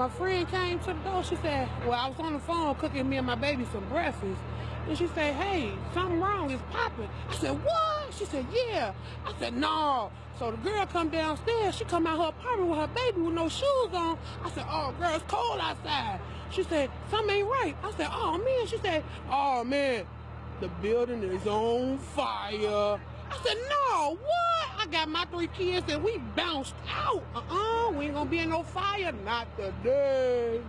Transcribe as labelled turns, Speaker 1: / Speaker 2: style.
Speaker 1: my friend came to the door. She said, well, I was on the phone cooking me and my baby some breakfast. And she said, hey, something wrong. It's popping. I said, what? She said, yeah. I said, no. So the girl come downstairs. She come out her apartment with her baby with no shoes on. I said, oh, girl, it's cold outside. She said, something ain't right. I said, oh, man. She said, oh, man, the building is on fire. I said, no, what? I got my three kids and we bounced out. Uh-uh, we ain't gonna be in no fire. Not today.